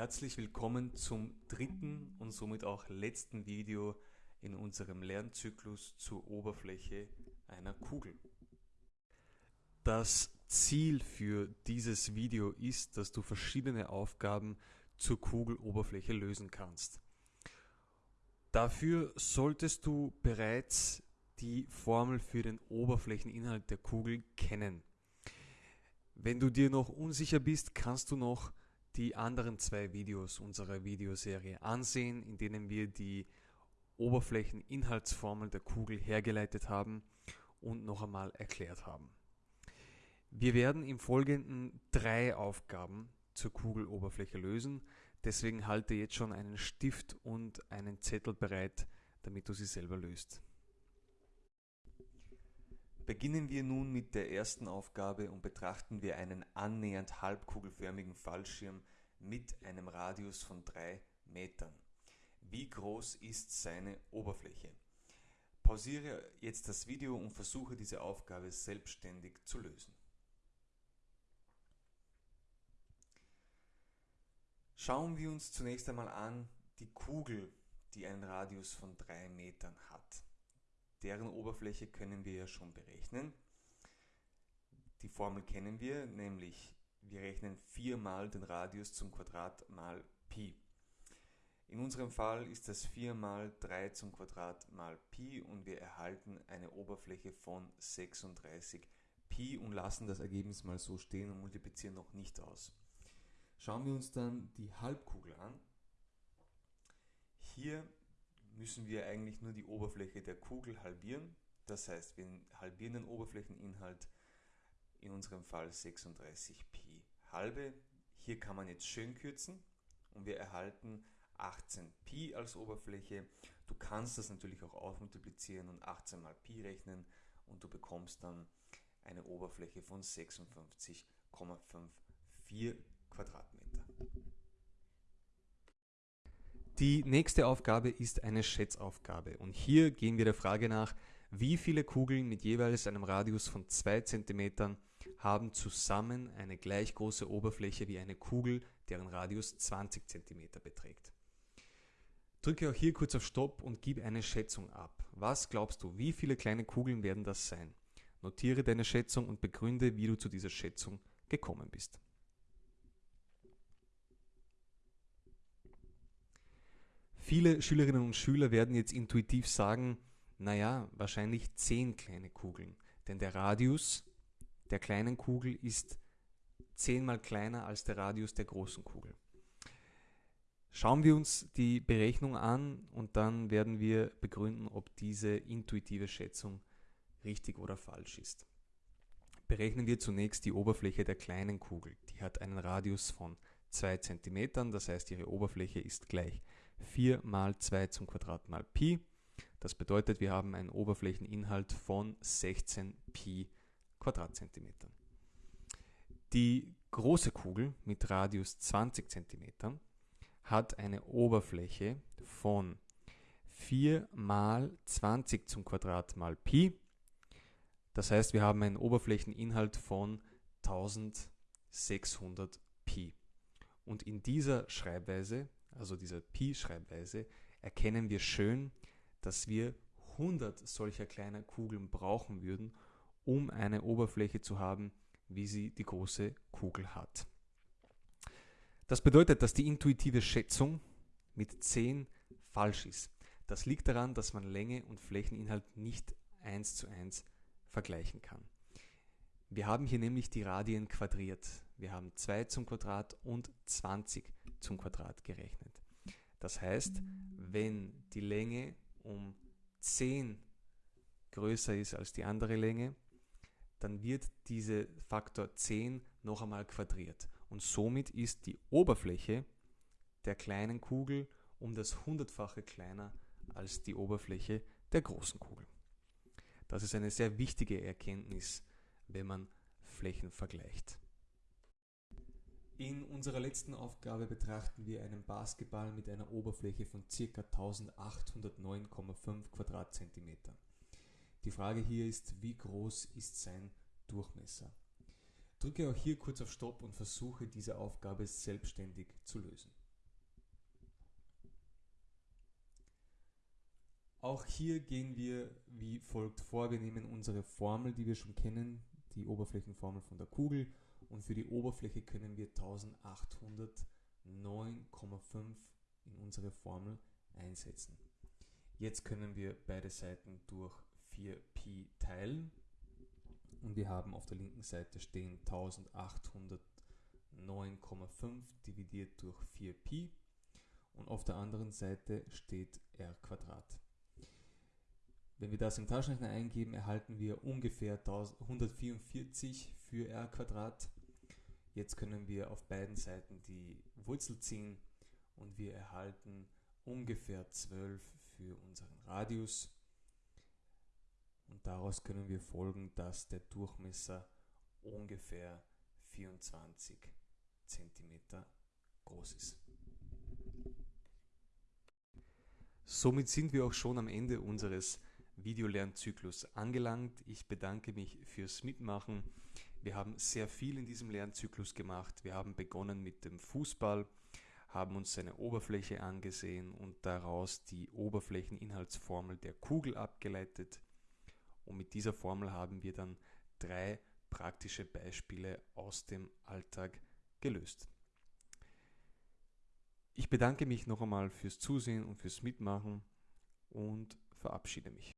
Herzlich willkommen zum dritten und somit auch letzten Video in unserem Lernzyklus zur Oberfläche einer Kugel. Das Ziel für dieses Video ist, dass du verschiedene Aufgaben zur Kugeloberfläche lösen kannst. Dafür solltest du bereits die Formel für den Oberflächeninhalt der Kugel kennen. Wenn du dir noch unsicher bist, kannst du noch die anderen zwei Videos unserer Videoserie ansehen, in denen wir die Oberflächeninhaltsformel der Kugel hergeleitet haben und noch einmal erklärt haben. Wir werden im Folgenden drei Aufgaben zur Kugeloberfläche lösen, deswegen halte jetzt schon einen Stift und einen Zettel bereit, damit du sie selber löst. Beginnen wir nun mit der ersten Aufgabe und betrachten wir einen annähernd halbkugelförmigen Fallschirm mit einem Radius von 3 Metern. Wie groß ist seine Oberfläche? Pausiere jetzt das Video und versuche diese Aufgabe selbstständig zu lösen. Schauen wir uns zunächst einmal an die Kugel, die einen Radius von 3 Metern hat. Deren Oberfläche können wir ja schon berechnen. Die Formel kennen wir, nämlich wir rechnen 4 mal den Radius zum Quadrat mal Pi. In unserem Fall ist das 4 mal 3 zum Quadrat mal Pi und wir erhalten eine Oberfläche von 36 Pi und lassen das Ergebnis mal so stehen und multiplizieren noch nicht aus. Schauen wir uns dann die Halbkugel an. Hier müssen wir eigentlich nur die Oberfläche der Kugel halbieren. Das heißt, wir halbieren den Oberflächeninhalt, in unserem Fall 36 Pi halbe. Hier kann man jetzt schön kürzen und wir erhalten 18 Pi als Oberfläche. Du kannst das natürlich auch ausmultiplizieren und 18 mal Pi rechnen und du bekommst dann eine Oberfläche von 56,54 Quadratmeter. Die nächste Aufgabe ist eine Schätzaufgabe und hier gehen wir der Frage nach, wie viele Kugeln mit jeweils einem Radius von 2 cm haben zusammen eine gleich große Oberfläche wie eine Kugel, deren Radius 20 cm beträgt. Drücke auch hier kurz auf Stopp und gib eine Schätzung ab. Was glaubst du, wie viele kleine Kugeln werden das sein? Notiere deine Schätzung und begründe, wie du zu dieser Schätzung gekommen bist. Viele Schülerinnen und Schüler werden jetzt intuitiv sagen, naja, wahrscheinlich 10 kleine Kugeln, denn der Radius der kleinen Kugel ist zehnmal kleiner als der Radius der großen Kugel. Schauen wir uns die Berechnung an und dann werden wir begründen, ob diese intuitive Schätzung richtig oder falsch ist. Berechnen wir zunächst die Oberfläche der kleinen Kugel. Die hat einen Radius von 2 cm, das heißt ihre Oberfläche ist gleich 4 mal 2 zum Quadrat mal Pi. Das bedeutet, wir haben einen Oberflächeninhalt von 16 Pi Quadratzentimetern. Die große Kugel mit Radius 20 cm hat eine Oberfläche von 4 mal 20 zum Quadrat mal Pi. Das heißt, wir haben einen Oberflächeninhalt von 1600 Pi. Und in dieser Schreibweise also dieser Pi-Schreibweise, erkennen wir schön, dass wir 100 solcher kleiner Kugeln brauchen würden, um eine Oberfläche zu haben, wie sie die große Kugel hat. Das bedeutet, dass die intuitive Schätzung mit 10 falsch ist. Das liegt daran, dass man Länge und Flächeninhalt nicht eins zu eins vergleichen kann. Wir haben hier nämlich die Radien quadriert. Wir haben 2 zum Quadrat und 20 zum Quadrat gerechnet. Das heißt, wenn die Länge um 10 größer ist als die andere Länge, dann wird dieser Faktor 10 noch einmal quadriert. Und somit ist die Oberfläche der kleinen Kugel um das hundertfache kleiner als die Oberfläche der großen Kugel. Das ist eine sehr wichtige Erkenntnis, wenn man Flächen vergleicht. In unserer letzten Aufgabe betrachten wir einen Basketball mit einer Oberfläche von ca. 1809,5 Quadratzentimetern. Die Frage hier ist, wie groß ist sein Durchmesser? Drücke auch hier kurz auf Stopp und versuche diese Aufgabe selbstständig zu lösen. Auch hier gehen wir wie folgt vor. Wir nehmen unsere Formel, die wir schon kennen, die Oberflächenformel von der Kugel und für die Oberfläche können wir 1809,5 in unsere Formel einsetzen. Jetzt können wir beide Seiten durch 4pi teilen und wir haben auf der linken Seite stehen 1809,5 dividiert durch 4pi und auf der anderen Seite steht r Quadrat. Wenn wir das im Taschenrechner eingeben, erhalten wir ungefähr 144 für r Quadrat. Jetzt können wir auf beiden Seiten die Wurzel ziehen und wir erhalten ungefähr 12 für unseren Radius. Und daraus können wir folgen, dass der Durchmesser ungefähr 24 cm groß ist. Somit sind wir auch schon am Ende unseres Videolernzyklus angelangt. Ich bedanke mich fürs Mitmachen. Wir haben sehr viel in diesem Lernzyklus gemacht. Wir haben begonnen mit dem Fußball, haben uns seine Oberfläche angesehen und daraus die Oberflächeninhaltsformel der Kugel abgeleitet. Und mit dieser Formel haben wir dann drei praktische Beispiele aus dem Alltag gelöst. Ich bedanke mich noch einmal fürs Zusehen und fürs Mitmachen und verabschiede mich.